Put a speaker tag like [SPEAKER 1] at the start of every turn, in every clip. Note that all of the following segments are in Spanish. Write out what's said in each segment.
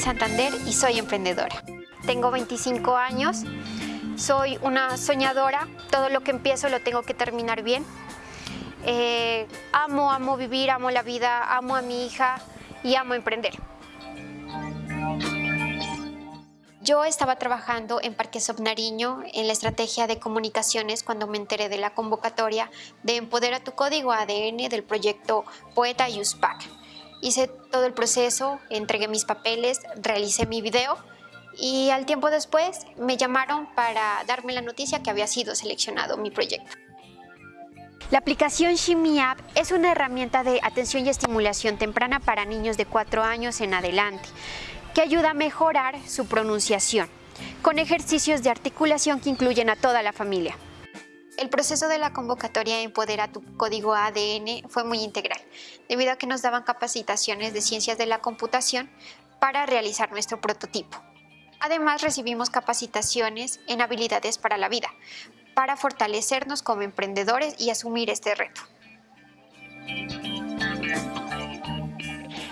[SPEAKER 1] Santander y soy emprendedora. Tengo 25 años, soy una soñadora, todo lo que empiezo lo tengo que terminar bien. Eh, amo, amo vivir, amo la vida, amo a mi hija y amo emprender. Yo estaba trabajando en Parque Nariño en la estrategia de comunicaciones cuando me enteré de la convocatoria de Empodera tu Código ADN del proyecto Poeta USPAC. Hice todo el proceso, entregué mis papeles, realicé mi video y al tiempo después me llamaron para darme la noticia que había sido seleccionado mi proyecto. La aplicación Shimmy App es una herramienta de atención y estimulación temprana para niños de 4 años en adelante, que ayuda a mejorar su pronunciación, con ejercicios de articulación que incluyen a toda la familia. El proceso de la convocatoria Empodera tu código ADN fue muy integral, debido a que nos daban capacitaciones de ciencias de la computación para realizar nuestro prototipo. Además, recibimos capacitaciones en habilidades para la vida, para fortalecernos como emprendedores y asumir este reto.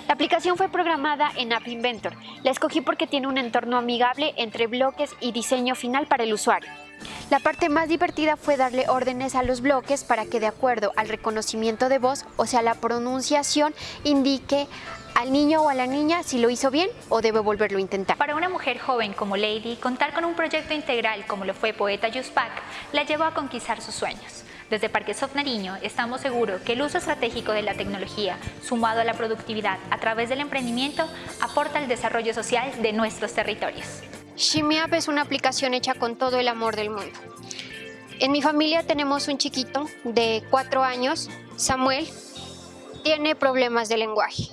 [SPEAKER 1] La aplicación fue programada en App Inventor. La escogí porque tiene un entorno amigable entre bloques y diseño final para el usuario. La parte más divertida fue darle órdenes a los bloques para que de acuerdo al reconocimiento de voz, o sea la pronunciación, indique al niño o a la niña si lo hizo bien o debe volverlo a intentar.
[SPEAKER 2] Para una mujer joven como Lady, contar con un proyecto integral como lo fue Poeta Yuspak la llevó a conquistar sus sueños. Desde Parque Soft Nariño estamos seguros que el uso estratégico de la tecnología, sumado a la productividad a través del emprendimiento, aporta al desarrollo social de nuestros territorios.
[SPEAKER 1] ShimmyApp es una aplicación hecha con todo el amor del mundo. En mi familia tenemos un chiquito de cuatro años, Samuel, tiene problemas de lenguaje.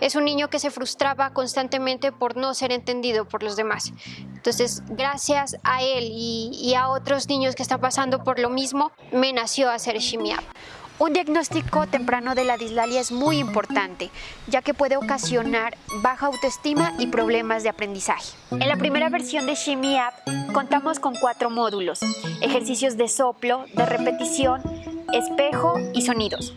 [SPEAKER 1] Es un niño que se frustraba constantemente por no ser entendido por los demás. Entonces, gracias a él y, a otros niños que están pasando por lo mismo, me nació hacer ShimmyApp. Un diagnóstico temprano de la dislalia es muy importante, ya que puede ocasionar baja autoestima y problemas de aprendizaje. En la primera versión de Shimmy App contamos con cuatro módulos, ejercicios de soplo, de repetición, espejo y sonidos.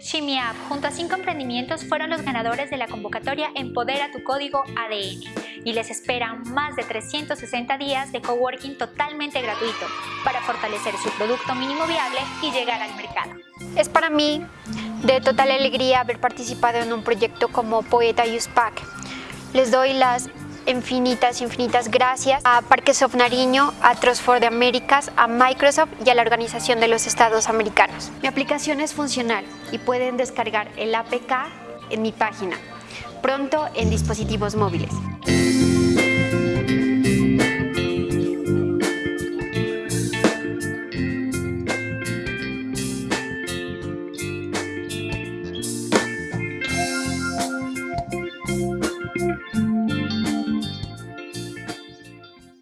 [SPEAKER 2] Shimmy App, junto a cinco emprendimientos, fueron los ganadores de la convocatoria Empodera tu código ADN y les esperan más de 360 días de coworking totalmente gratuito para fortalecer su producto mínimo viable y llegar al mercado.
[SPEAKER 1] Es para mí de total alegría haber participado en un proyecto como Poeta Use Pack. Les doy las infinitas, infinitas gracias a Parques of Nariño, a Trust de Américas, a Microsoft y a la Organización de los Estados Americanos. Mi aplicación es funcional y pueden descargar el APK en mi página, pronto en dispositivos móviles.